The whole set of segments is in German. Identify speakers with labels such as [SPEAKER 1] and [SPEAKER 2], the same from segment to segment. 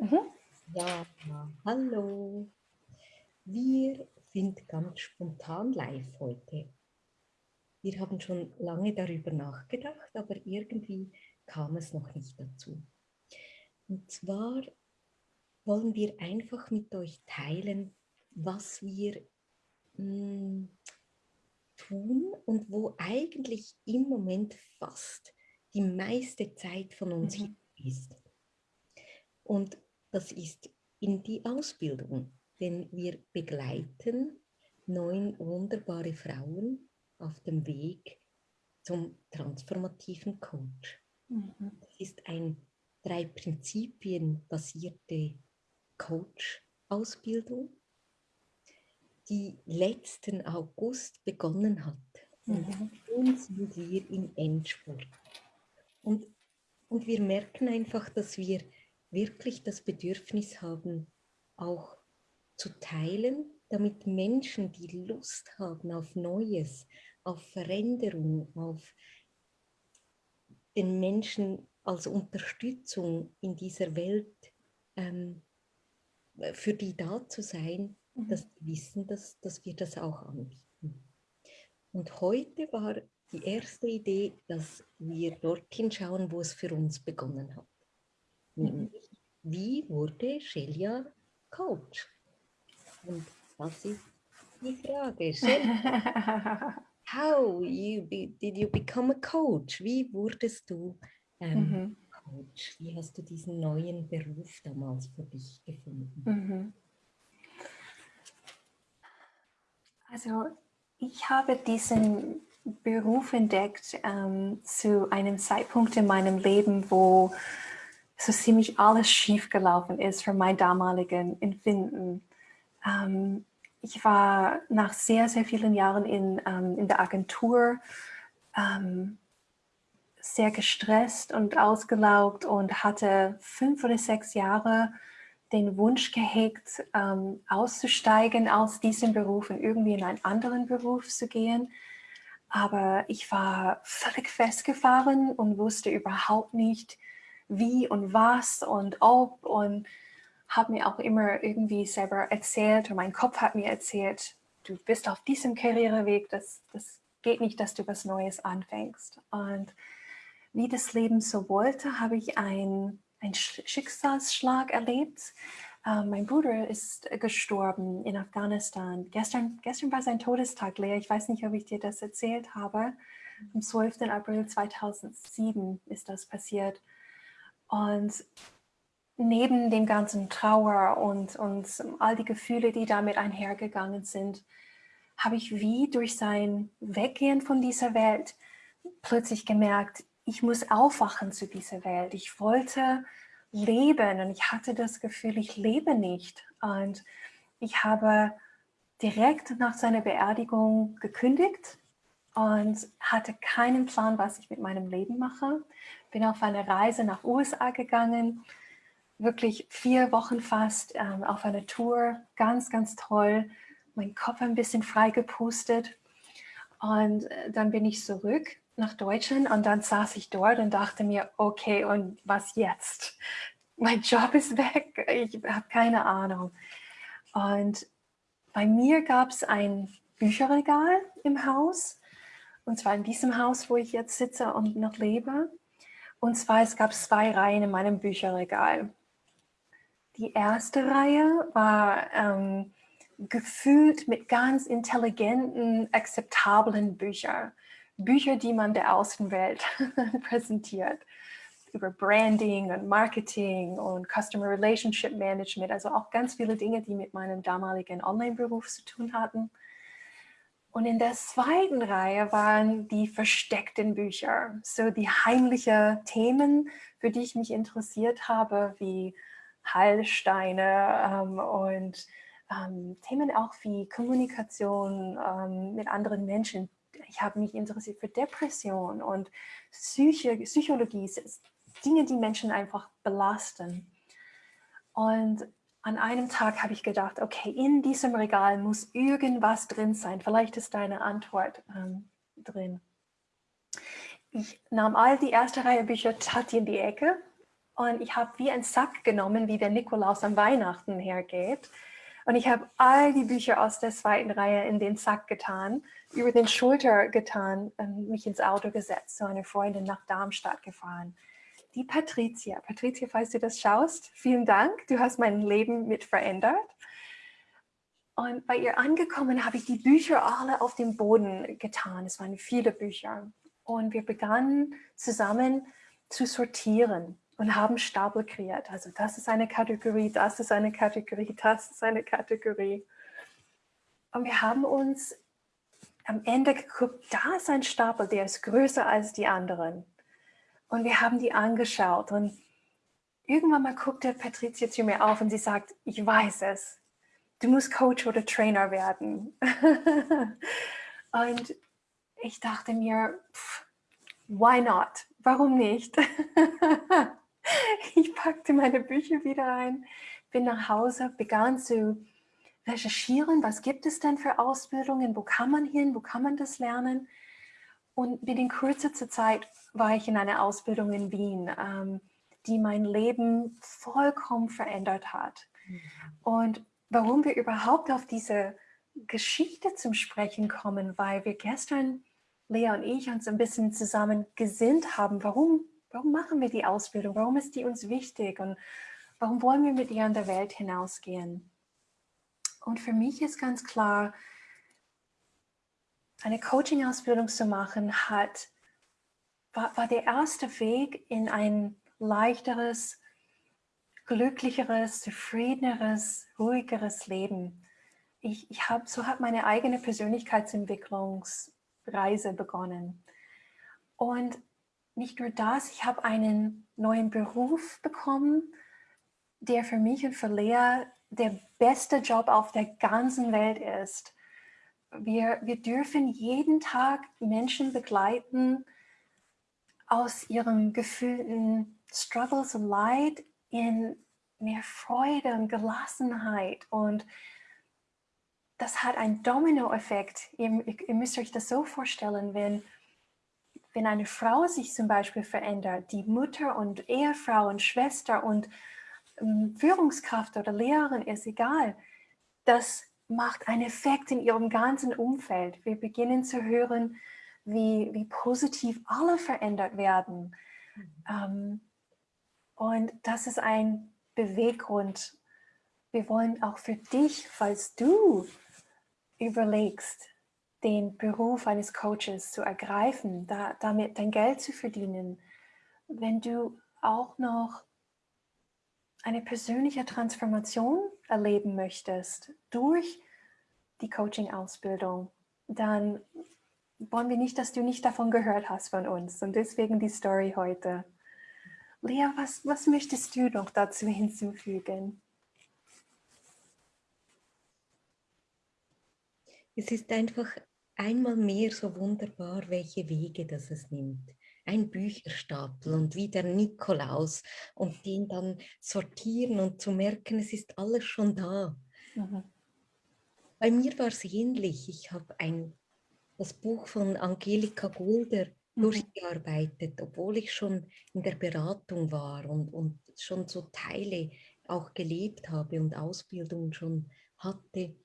[SPEAKER 1] Mhm. Ja, hallo. Wir sind ganz spontan live heute. Wir haben schon lange darüber nachgedacht, aber irgendwie kam es noch nicht dazu. Und zwar wollen wir einfach mit euch teilen, was wir mh, hm, tun und wo eigentlich im Moment fast die meiste Zeit von uns mhm. ist. Und das ist in die Ausbildung, denn wir begleiten neun wunderbare Frauen auf dem Weg zum transformativen Coach. Mhm. Das ist ein drei Prinzipien basierte Coach-Ausbildung, die letzten August begonnen hat. Und mhm. nun sind wir im Endspurt. Und, und wir merken einfach, dass wir wirklich das Bedürfnis haben, auch zu teilen, damit Menschen, die Lust haben auf Neues, auf Veränderung, auf den Menschen als Unterstützung in dieser Welt, ähm, für die da zu sein, mhm. dass sie wissen, dass, dass wir das auch anbieten. Und heute war die erste Idee, dass wir dorthin schauen, wo es für uns begonnen hat. Nämlich, wie wurde Shelia Coach? Und das ist die Frage. Shelia, how you be, did you become a coach? Wie wurdest du ähm, mhm. Coach? Wie hast du diesen neuen Beruf damals für dich gefunden? Mhm.
[SPEAKER 2] Also ich habe diesen Beruf entdeckt ähm, zu einem Zeitpunkt in meinem Leben, wo so ziemlich alles schiefgelaufen ist für mein damaligen Empfinden. Ähm, ich war nach sehr, sehr vielen Jahren in, ähm, in der Agentur ähm, sehr gestresst und ausgelaugt und hatte fünf oder sechs Jahre den Wunsch gehegt, ähm, auszusteigen aus diesem Beruf und irgendwie in einen anderen Beruf zu gehen. Aber ich war völlig festgefahren und wusste überhaupt nicht, wie und was und ob und habe mir auch immer irgendwie selber erzählt und mein Kopf hat mir erzählt, du bist auf diesem Karriereweg, das, das geht nicht, dass du was Neues anfängst. Und wie das Leben so wollte, habe ich einen Schicksalsschlag erlebt. Uh, mein Bruder ist gestorben in Afghanistan. Gestern, gestern war sein Todestag, Lea. Ich weiß nicht, ob ich dir das erzählt habe. Am 12. April 2007 ist das passiert. Und neben dem ganzen Trauer und, und all die Gefühle, die damit einhergegangen sind, habe ich wie durch sein Weggehen von dieser Welt plötzlich gemerkt, ich muss aufwachen zu dieser Welt. Ich wollte leben und ich hatte das Gefühl, ich lebe nicht. Und ich habe direkt nach seiner Beerdigung gekündigt und hatte keinen Plan, was ich mit meinem Leben mache. Bin auf eine Reise nach USA gegangen, wirklich vier Wochen fast ähm, auf einer Tour, ganz, ganz toll. Mein Kopf ein bisschen frei gepustet und äh, dann bin ich zurück nach Deutschland und dann saß ich dort und dachte mir, okay, und was jetzt? Mein Job ist weg, ich habe keine Ahnung. Und bei mir gab es ein Bücherregal im Haus und zwar in diesem Haus, wo ich jetzt sitze und noch lebe. Und zwar, es gab zwei Reihen in meinem Bücherregal. Die erste Reihe war ähm, gefüllt mit ganz intelligenten, akzeptablen Büchern. Bücher, die man der Außenwelt präsentiert. Über Branding und Marketing und Customer Relationship Management. Also auch ganz viele Dinge, die mit meinem damaligen Online-Beruf zu tun hatten. Und in der zweiten Reihe waren die versteckten Bücher, so die heimlichen Themen, für die ich mich interessiert habe, wie Heilsteine ähm, und ähm, Themen auch wie Kommunikation ähm, mit anderen Menschen. Ich habe mich interessiert für Depression und Psyche, Psychologie, Dinge, die Menschen einfach belasten. Und an einem Tag habe ich gedacht, okay, in diesem Regal muss irgendwas drin sein. Vielleicht ist deine Antwort ähm, drin. Ich nahm all die erste Reihe Bücher, tat die in die Ecke Und ich habe wie einen Sack genommen, wie der Nikolaus am Weihnachten hergeht. Und ich habe all die Bücher aus der zweiten Reihe in den Sack getan, über den Schulter getan und mich ins Auto gesetzt, zu einer Freundin nach Darmstadt gefahren. Die Patricia. Patricia, falls du das schaust, vielen Dank. Du hast mein Leben mit verändert. Und bei ihr angekommen habe ich die Bücher alle auf den Boden getan. Es waren viele Bücher. Und wir begannen zusammen zu sortieren und haben Stapel kreiert. Also das ist eine Kategorie, das ist eine Kategorie, das ist eine Kategorie. Und wir haben uns am Ende geguckt, da ist ein Stapel, der ist größer als die anderen. Und wir haben die angeschaut und irgendwann mal guckte Patricia zu mir auf und sie sagt, ich weiß es, du musst Coach oder Trainer werden. und ich dachte mir, pff, why not? Warum nicht? ich packte meine Bücher wieder ein, bin nach Hause, begann zu recherchieren, was gibt es denn für Ausbildungen, wo kann man hin, wo kann man das lernen. Und binnen kurzer Zeit war ich in einer Ausbildung in Wien, ähm, die mein Leben vollkommen verändert hat. Mhm. Und warum wir überhaupt auf diese Geschichte zum Sprechen kommen, weil wir gestern, Lea und ich, uns ein bisschen zusammen gesinnt haben, warum, warum machen wir die Ausbildung, warum ist die uns wichtig und warum wollen wir mit ihr in der Welt hinausgehen. Und für mich ist ganz klar, eine Coaching-Ausbildung zu machen, hat, war, war der erste Weg in ein leichteres, glücklicheres, zufriedeneres, ruhigeres Leben. Ich, ich hab, so hat meine eigene Persönlichkeitsentwicklungsreise begonnen. Und nicht nur das, ich habe einen neuen Beruf bekommen, der für mich und für Lea der beste Job auf der ganzen Welt ist. Wir, wir dürfen jeden Tag Menschen begleiten aus ihrem gefühlten Struggles und Leid in mehr Freude und Gelassenheit. Und das hat einen Dominoeffekt. Ihr, ihr müsst euch das so vorstellen, wenn, wenn eine Frau sich zum Beispiel verändert, die Mutter und Ehefrau und Schwester und ähm, Führungskraft oder Lehrerin ist egal, das macht einen Effekt in ihrem ganzen Umfeld. Wir beginnen zu hören, wie, wie positiv alle verändert werden. Mhm. Ähm, und das ist ein Beweggrund. Wir wollen auch für dich, falls du überlegst, den Beruf eines Coaches zu ergreifen, da, damit dein Geld zu verdienen, wenn du auch noch eine persönliche Transformation erleben möchtest durch die Coaching-Ausbildung, dann wollen wir nicht, dass du nicht davon gehört hast von uns. Und deswegen die Story heute. Lea, was, was möchtest du noch dazu hinzufügen?
[SPEAKER 1] Es ist einfach einmal mehr so wunderbar, welche Wege das es nimmt. Ein Bücherstapel und wie der Nikolaus und den dann sortieren und zu merken, es ist alles schon da. Mhm. Bei mir war es ähnlich. Ich habe ein, das Buch von Angelika Gulder mhm. durchgearbeitet, obwohl ich schon in der Beratung war und, und schon so Teile auch gelebt habe und Ausbildung schon hatte.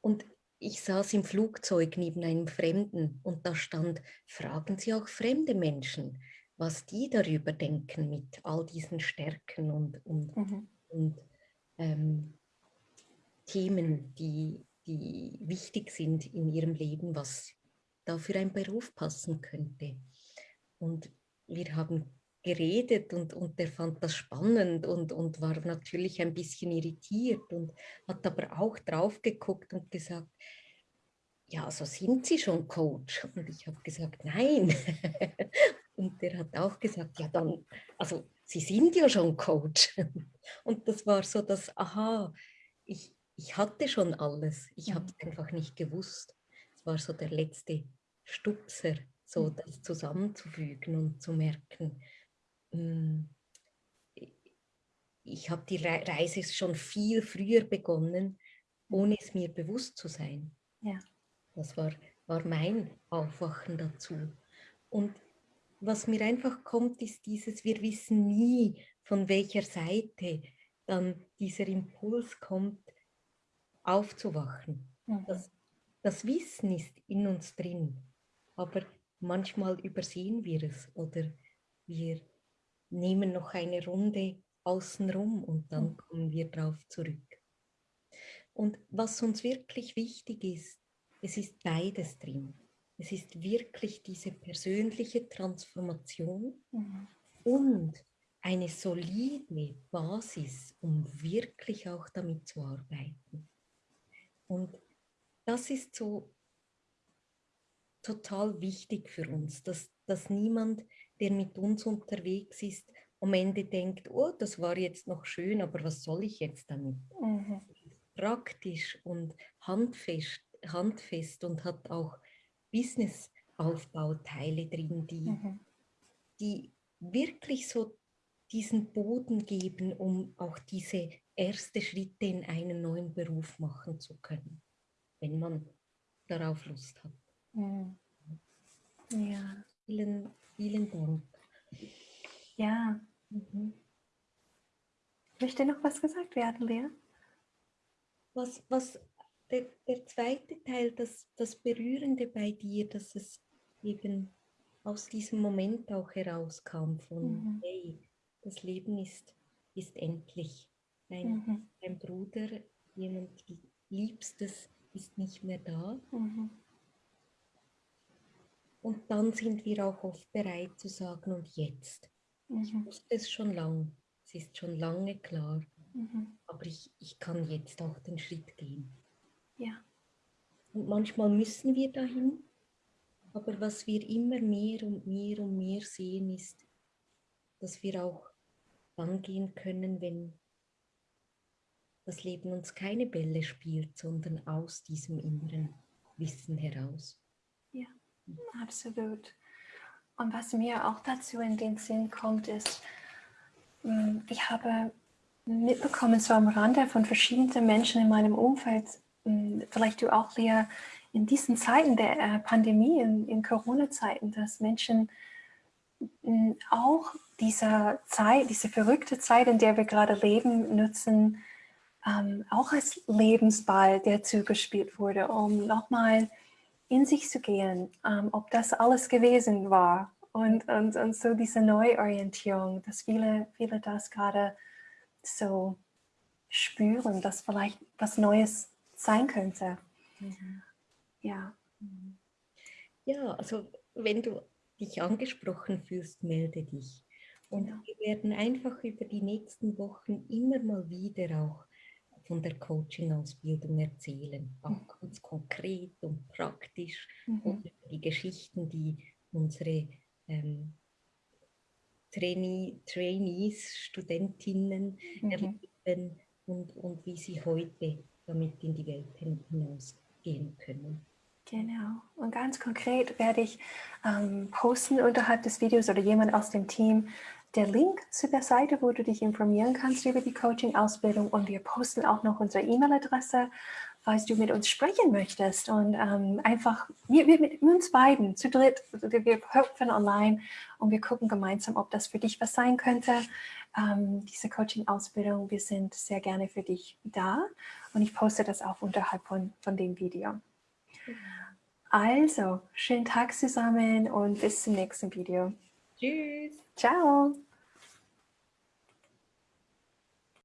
[SPEAKER 1] Und ich saß im Flugzeug neben einem Fremden und da stand, fragen Sie auch fremde Menschen, was die darüber denken mit all diesen Stärken und, und, mhm. und ähm, Themen, die, die wichtig sind in ihrem Leben, was da für ein Beruf passen könnte. Und wir haben geredet und, und der fand das spannend und, und war natürlich ein bisschen irritiert und hat aber auch drauf geguckt und gesagt, ja, so sind Sie schon Coach. Und ich habe gesagt, nein. und der hat auch gesagt, ja dann, also Sie sind ja schon Coach. Und das war so das, aha, ich, ich hatte schon alles, ich habe es mhm. einfach nicht gewusst. Es war so der letzte Stupser, so mhm. das zusammenzufügen und zu merken, ich habe die Reise schon viel früher begonnen, ohne es mir bewusst zu sein. Ja. Das war, war mein Aufwachen dazu. Und was mir einfach kommt, ist dieses, wir wissen nie, von welcher Seite dann dieser Impuls kommt, aufzuwachen. Mhm. Das, das Wissen ist in uns drin, aber manchmal übersehen wir es oder wir nehmen noch eine Runde außenrum und dann mhm. kommen wir drauf zurück. Und was uns wirklich wichtig ist, es ist beides drin. Es ist wirklich diese persönliche Transformation mhm. und eine solide Basis, um wirklich auch damit zu arbeiten. Und das ist so total wichtig für uns, dass, dass niemand, der mit uns unterwegs ist, am Ende denkt, oh, das war jetzt noch schön, aber was soll ich jetzt damit? Mhm. Praktisch und handfest, handfest und hat auch Business-Aufbauteile drin, die, mhm. die wirklich so diesen Boden geben, um auch diese ersten Schritte in einen neuen Beruf machen zu können, wenn man darauf Lust hat. Mhm.
[SPEAKER 2] Ja.
[SPEAKER 1] Vielen, vielen Dank.
[SPEAKER 2] Ja. Mhm. Möchte noch was gesagt werden, Lea?
[SPEAKER 1] Was, was der, der zweite Teil, das, das Berührende bei dir, dass es eben aus diesem Moment auch herauskam von, mhm. hey, das Leben ist, ist endlich. Dein, mhm. dein Bruder, jemand Liebstes ist nicht mehr da. Mhm. Und dann sind wir auch oft bereit zu sagen, und jetzt. Mhm. Ich wusste es schon lange, es ist schon lange klar, mhm. aber ich, ich kann jetzt auch den Schritt gehen.
[SPEAKER 2] Ja.
[SPEAKER 1] Und manchmal müssen wir dahin, aber was wir immer mehr und mehr und mehr sehen, ist, dass wir auch dann gehen können, wenn das Leben uns keine Bälle spielt, sondern aus diesem inneren Wissen heraus.
[SPEAKER 2] Absolut. Und was mir auch dazu in den Sinn kommt, ist, hm, ich habe mitbekommen, so am Rande von verschiedenen Menschen in meinem Umfeld, hm, vielleicht du auch, Lea, in diesen Zeiten der äh, Pandemie, in, in Corona-Zeiten, dass Menschen hm, auch diese Zeit, diese verrückte Zeit, in der wir gerade leben, nutzen, ähm, auch als Lebensball, der zugespielt wurde, um nochmal in sich zu gehen, ähm, ob das alles gewesen war. Und, und, und so diese Neuorientierung, dass viele, viele das gerade so spüren, dass vielleicht was Neues sein könnte. Mhm. Ja.
[SPEAKER 1] Ja, also wenn du dich angesprochen fühlst, melde dich. Und genau. wir werden einfach über die nächsten Wochen immer mal wieder auch von der Coaching-Ausbildung erzählen, auch mhm. ganz konkret und praktisch mhm. und die Geschichten, die unsere ähm, Trainee, Trainees, Studentinnen mhm. erleben und, und wie sie heute damit in die Welt hinausgehen können.
[SPEAKER 2] Genau. Und ganz konkret werde ich ähm, posten unterhalb des Videos oder jemand aus dem Team der Link zu der Seite, wo du dich informieren kannst über die Coaching-Ausbildung und wir posten auch noch unsere E-Mail-Adresse, falls du mit uns sprechen möchtest und ähm, einfach, wir, wir, mit uns beiden, zu dritt, wir hüpfen online und wir gucken gemeinsam, ob das für dich was sein könnte. Ähm, diese Coaching-Ausbildung, wir sind sehr gerne für dich da und ich poste das auch unterhalb von, von dem Video. Also, schönen Tag zusammen und bis zum nächsten Video.
[SPEAKER 1] Tschüss.
[SPEAKER 2] Ciao.